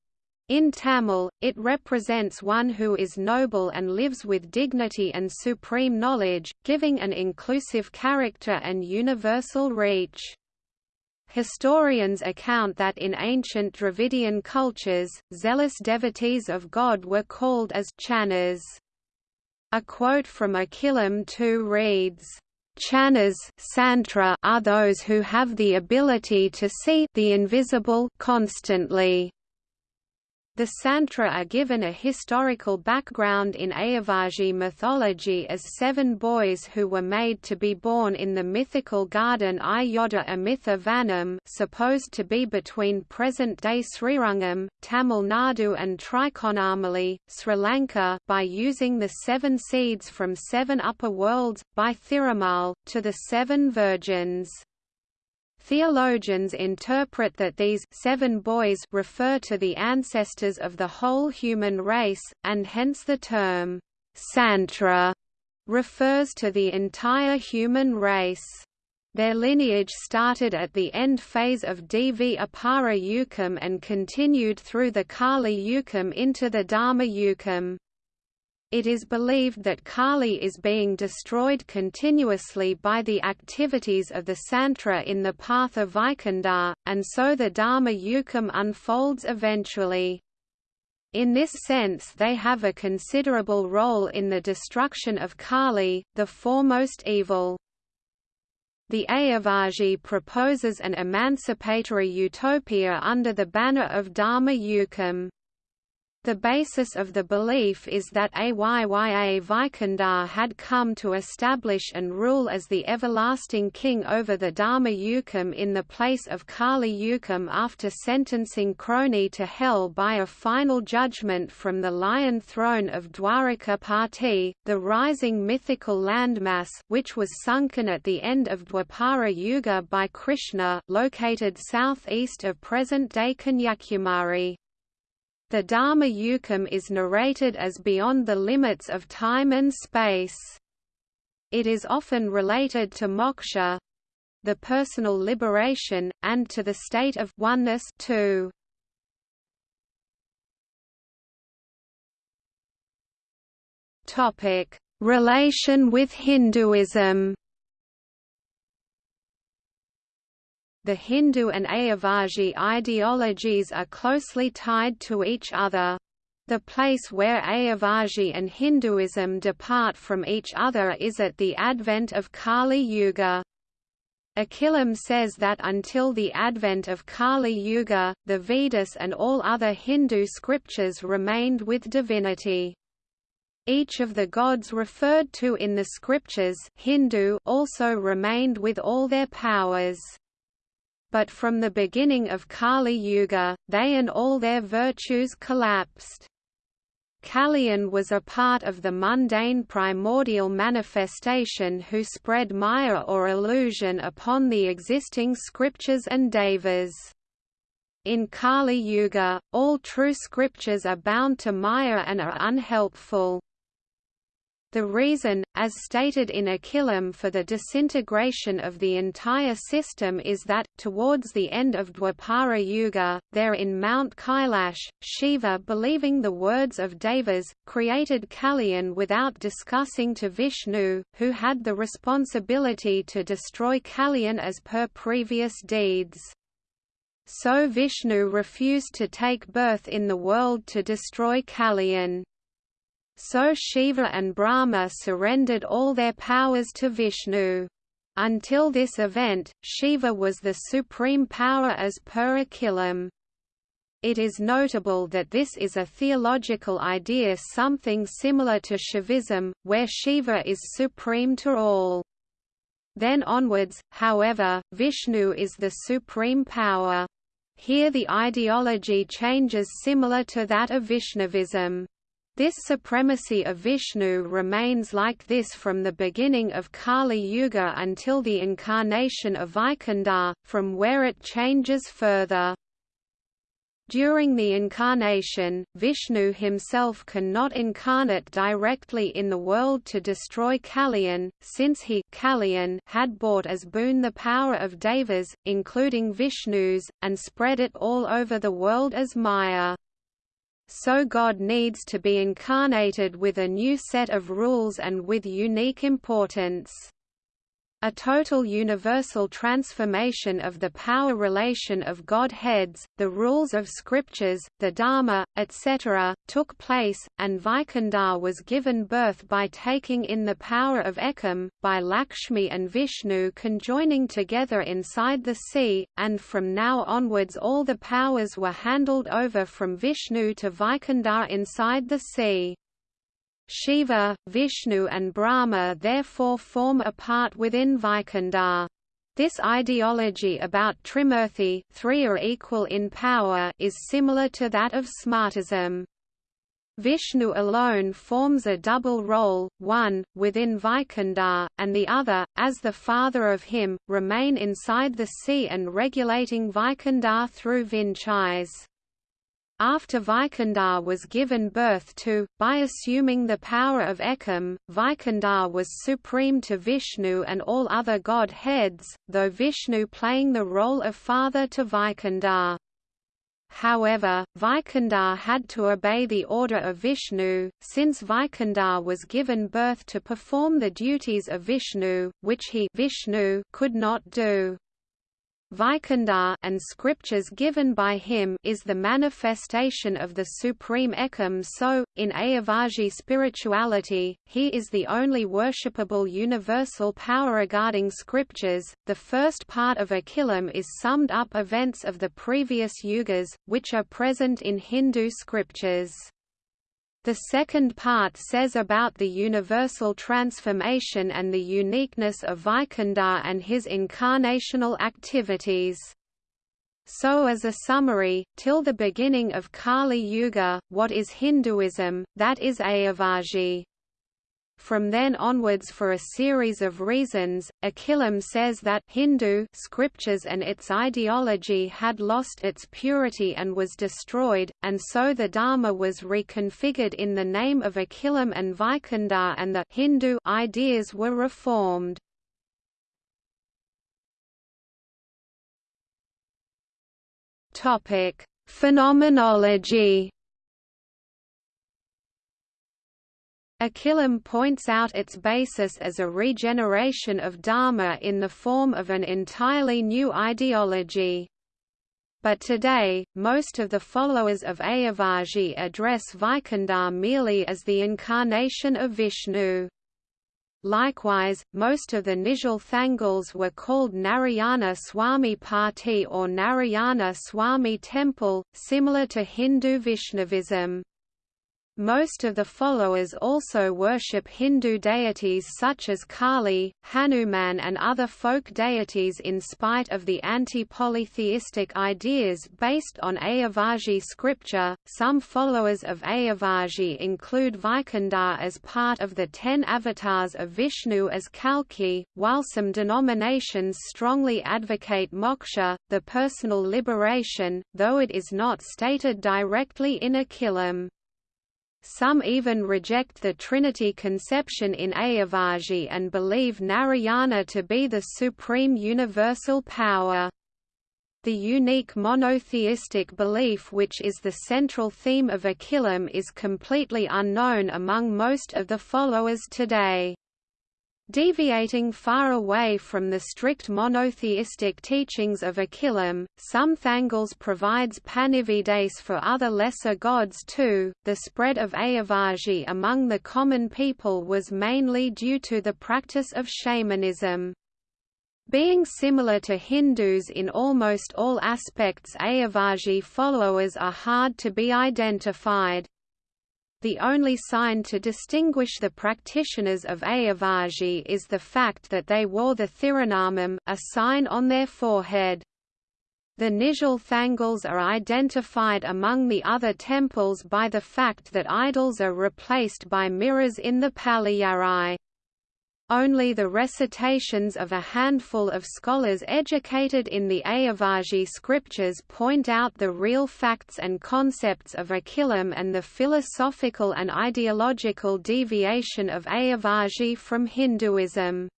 In Tamil, it represents one who is noble and lives with dignity and supreme knowledge, giving an inclusive character and universal reach. Historians account that in ancient Dravidian cultures, zealous devotees of God were called as channas. A quote from Akilam II reads, Channas are those who have the ability to see the invisible constantly. The Santra are given a historical background in Ayyavazhi mythology as seven boys who were made to be born in the mythical garden Ayodhya Amitha supposed to be between present-day Srirangam, Tamil Nadu and Trikonamali, Sri Lanka by using the seven seeds from seven upper worlds, by Thirumal, to the seven virgins. Theologians interpret that these seven boys refer to the ancestors of the whole human race, and hence the term Santra refers to the entire human race. Their lineage started at the end phase of Dvapara Yukam and continued through the Kali Yukam into the Dharma Yukam. It is believed that Kali is being destroyed continuously by the activities of the Santra in the path of Vaikundar, and so the Dharma Yukam unfolds eventually. In this sense they have a considerable role in the destruction of Kali, the foremost evil. The Ayyavazhi proposes an emancipatory utopia under the banner of Dharma Yukam. The basis of the belief is that Ayya Vaikundar had come to establish and rule as the everlasting king over the Dharma Yukam in the place of Kali Yukam after sentencing Kroni to hell by a final judgment from the lion throne of Dwaraka Pati, the rising mythical landmass which was sunken at the end of Dwapara Yuga by Krishna located southeast of present-day Kanyakumari. The Dharma Yukam is narrated as beyond the limits of time and space. It is often related to moksha, the personal liberation, and to the state of oneness too. Topic: Relation with Hinduism. The Hindu and Ayyavazhi ideologies are closely tied to each other. The place where Ayyavazhi and Hinduism depart from each other is at the advent of Kali Yuga. Akilam says that until the advent of Kali Yuga, the Vedas and all other Hindu scriptures remained with divinity. Each of the gods referred to in the scriptures Hindu also remained with all their powers but from the beginning of Kali Yuga, they and all their virtues collapsed. Kaliyan was a part of the mundane primordial manifestation who spread maya or illusion upon the existing scriptures and devas. In Kali Yuga, all true scriptures are bound to maya and are unhelpful. The reason, as stated in Akilam for the disintegration of the entire system is that, towards the end of Dwapara Yuga, there in Mount Kailash, Shiva believing the words of Devas, created Kaliyan without discussing to Vishnu, who had the responsibility to destroy Kaliyan as per previous deeds. So Vishnu refused to take birth in the world to destroy Kaliyan. So Shiva and Brahma surrendered all their powers to Vishnu. Until this event, Shiva was the supreme power as per. It is notable that this is a theological idea something similar to Shaivism, where Shiva is supreme to all. Then onwards, however, Vishnu is the supreme power. Here the ideology changes similar to that of Vaishnavism. This supremacy of Vishnu remains like this from the beginning of Kali Yuga until the incarnation of Vaikundar, from where it changes further. During the incarnation, Vishnu himself cannot incarnate directly in the world to destroy Kaliyan, since he Kaliyan had bought as boon the power of devas, including Vishnu's, and spread it all over the world as Maya. So God needs to be incarnated with a new set of rules and with unique importance a total universal transformation of the power relation of Godheads, the rules of scriptures, the Dharma, etc., took place, and Vaikundar was given birth by taking in the power of Ekam, by Lakshmi and Vishnu conjoining together inside the sea, and from now onwards all the powers were handled over from Vishnu to Vaikundar inside the sea. Shiva, Vishnu and Brahma therefore form a part within Vaikundar. This ideology about Trimurti three are equal in power is similar to that of Smartism. Vishnu alone forms a double role, one, within Vaikundar, and the other, as the father of him, remain inside the sea and regulating Vaikundar through Vinchais. After Vaikundar was given birth to, by assuming the power of Ekam, Vaikundar was supreme to Vishnu and all other god-heads, though Vishnu playing the role of father to Vaikundar. However, Vaikundar had to obey the order of Vishnu, since Vaikundar was given birth to perform the duties of Vishnu, which he Vishnu could not do. Vaikundar and scriptures given by him is the manifestation of the supreme Ekam so, in Ayyavazhi spirituality, he is the only worshipable universal power regarding scriptures. The first part of Akilam is summed up events of the previous yugas, which are present in Hindu scriptures. The second part says about the universal transformation and the uniqueness of Vaikundar and his incarnational activities. So as a summary, till the beginning of Kali Yuga, what is Hinduism, that is Ayyavazhi. From then onwards for a series of reasons, Akilam says that Hindu scriptures and its ideology had lost its purity and was destroyed, and so the Dharma was reconfigured in the name of Akilam and Vaikundar and the Hindu ideas were reformed. Phenomenology Akilam points out its basis as a regeneration of Dharma in the form of an entirely new ideology. But today, most of the followers of Ayyavazhi address Vaikundar merely as the incarnation of Vishnu. Likewise, most of the Nizhal Thangals were called Narayana Swami Party or Narayana Swami Temple, similar to Hindu Vaishnavism. Most of the followers also worship Hindu deities such as Kali, Hanuman and other folk deities in spite of the anti-polytheistic ideas based on Ayyavazhi scripture. Some followers of Ayyavazhi include Vaikundar as part of the ten avatars of Vishnu as Kalki, while some denominations strongly advocate moksha, the personal liberation, though it is not stated directly in Akilam. Some even reject the Trinity conception in Ayyavazhi and believe Narayana to be the supreme universal power. The unique monotheistic belief which is the central theme of Akilam is completely unknown among most of the followers today. Deviating far away from the strict monotheistic teachings of Akilam, some Thangals provides panivides for other lesser gods too. The spread of Ayyavazhi among the common people was mainly due to the practice of shamanism. Being similar to Hindus in almost all aspects Ayyavazhi followers are hard to be identified. The only sign to distinguish the practitioners of Ayyavazhi is the fact that they wore the Thirunamam a sign on their forehead. The Nizhal Thangals are identified among the other temples by the fact that idols are replaced by mirrors in the Palayarai. Only the recitations of a handful of scholars educated in the Ayyavazhi scriptures point out the real facts and concepts of Akilam and the philosophical and ideological deviation of Ayyavazhi from Hinduism.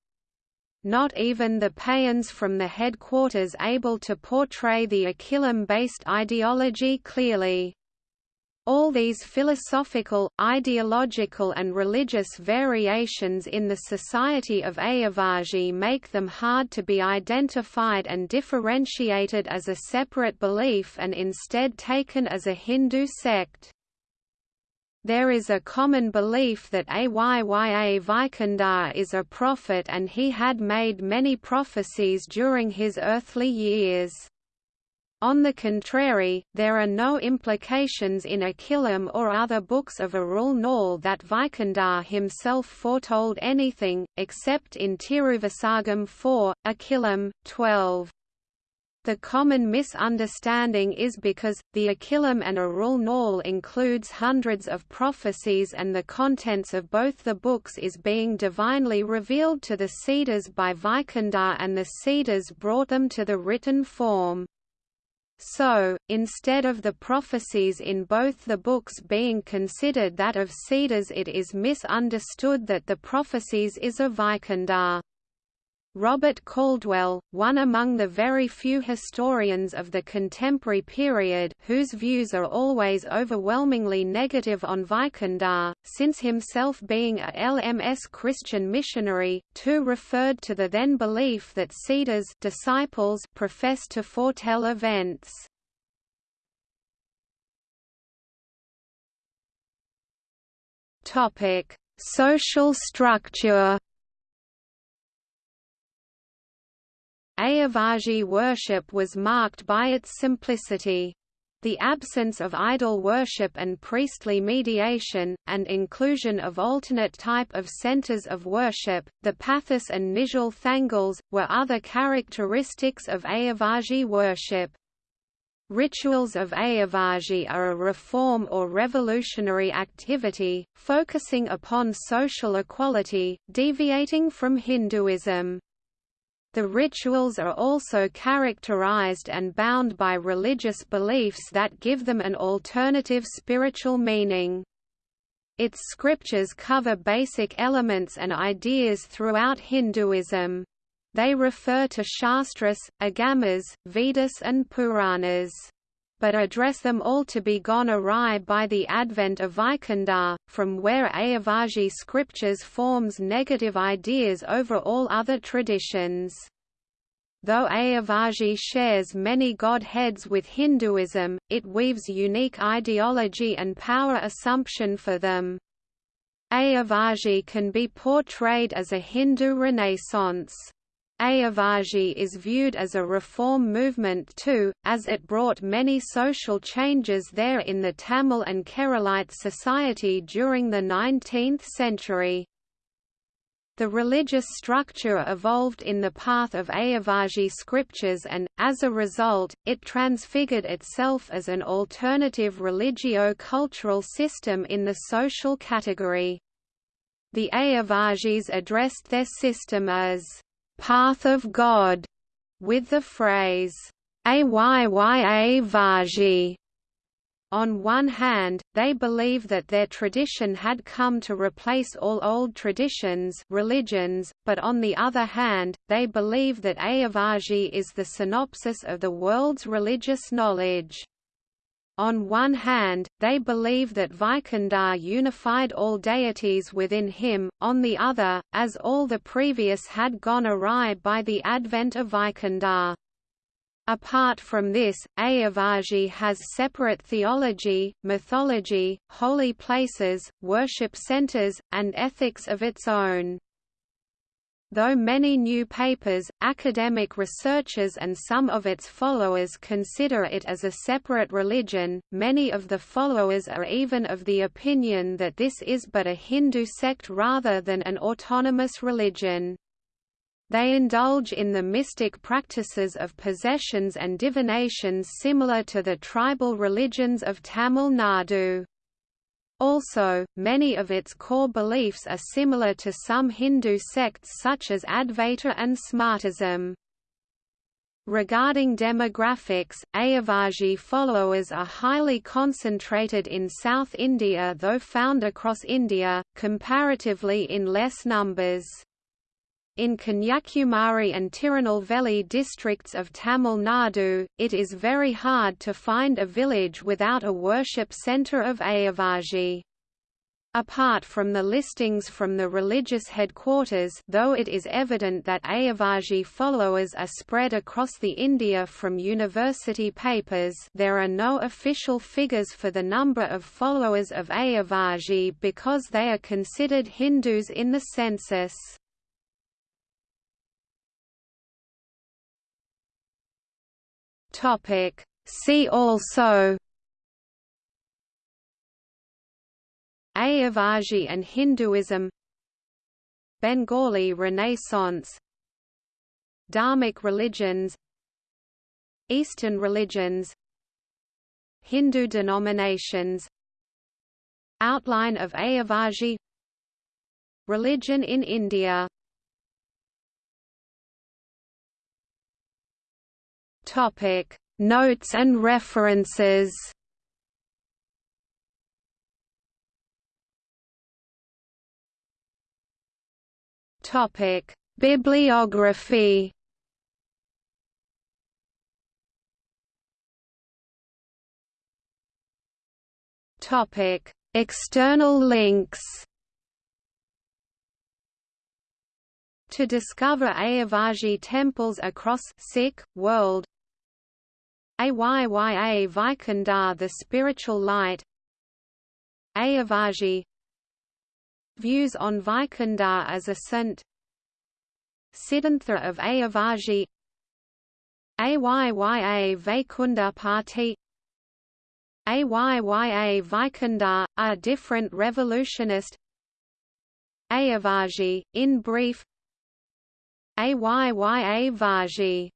Not even the Payans from the headquarters able to portray the Akilam-based ideology clearly. All these philosophical, ideological and religious variations in the society of Ayyavazhi make them hard to be identified and differentiated as a separate belief and instead taken as a Hindu sect. There is a common belief that Ayya Vaikundar is a prophet and he had made many prophecies during his earthly years. On the contrary, there are no implications in Akilam or other books of Arul Nool that Vaikundar himself foretold anything, except in Tiruvasagam 4, Akilam, 12. The common misunderstanding is because, the Akilam and Arul Nool includes hundreds of prophecies and the contents of both the books is being divinely revealed to the Siddhas by Vaikundar and the Siddhas brought them to the written form. So, instead of the prophecies in both the books being considered that of Siddhas it is misunderstood that the prophecies is of Vaikundar. Robert Caldwell, one among the very few historians of the contemporary period whose views are always overwhelmingly negative on Vaikundar, since himself being a LMS Christian missionary, too referred to the then belief that Siddhas disciples profess to foretell events. Social structure Ayyavazhi worship was marked by its simplicity. The absence of idol worship and priestly mediation, and inclusion of alternate type of centers of worship, the Pathas and Nizhal Thangals, were other characteristics of Ayyavazhi worship. Rituals of Ayyavazhi are a reform or revolutionary activity, focusing upon social equality, deviating from Hinduism. The rituals are also characterized and bound by religious beliefs that give them an alternative spiritual meaning. Its scriptures cover basic elements and ideas throughout Hinduism. They refer to Shastras, Agamas, Vedas and Puranas but address them all to be gone awry by the advent of Vaikundar, from where Ayyavazhi scriptures forms negative ideas over all other traditions. Though Ayyavazhi shares many godheads with Hinduism, it weaves unique ideology and power assumption for them. Ayyavazhi can be portrayed as a Hindu renaissance. Ayyavazhi is viewed as a reform movement too, as it brought many social changes there in the Tamil and Keralite society during the 19th century. The religious structure evolved in the path of Ayyavazhi scriptures and, as a result, it transfigured itself as an alternative religio-cultural system in the social category. The Ayyavazhis addressed their system as path of God, with the phrase, Ayya Vazhi. On one hand, they believe that their tradition had come to replace all old traditions religions, but on the other hand, they believe that Ayyavazhi is the synopsis of the world's religious knowledge. On one hand, they believe that Vaikundar unified all deities within him, on the other, as all the previous had gone awry by the advent of Vaikundar. Apart from this, Ayyavazhi has separate theology, mythology, holy places, worship centers, and ethics of its own. Though many new papers, academic researchers and some of its followers consider it as a separate religion, many of the followers are even of the opinion that this is but a Hindu sect rather than an autonomous religion. They indulge in the mystic practices of possessions and divinations similar to the tribal religions of Tamil Nadu. Also, many of its core beliefs are similar to some Hindu sects such as Advaita and Smartism. Regarding demographics, Ayyavazhi followers are highly concentrated in South India though found across India, comparatively in less numbers. In Kanyakumari and Tirunelveli districts of Tamil Nadu, it is very hard to find a village without a worship centre of Ayyavazhi. Apart from the listings from the religious headquarters though it is evident that Ayyavazhi followers are spread across the India from university papers there are no official figures for the number of followers of Ayyavazhi because they are considered Hindus in the census. Topic. See also Ayyavazhi and Hinduism Bengali Renaissance Dharmic religions Eastern religions Hindu denominations Outline of Ayyavazhi Religion in India Topic Notes and references. Topic Bibliography. Topic External links. To discover Ayyavazhi temples across Sikh world Ayya Vaikundar the spiritual light. Ayyavazhi Views on Vaikundar as a saint. Siddhantha of Ayyavazhi Ayya Vaikunda Pathi Ayya Vaikundar, a different revolutionist. Ayyavazhi, in brief. Ayya Vazhi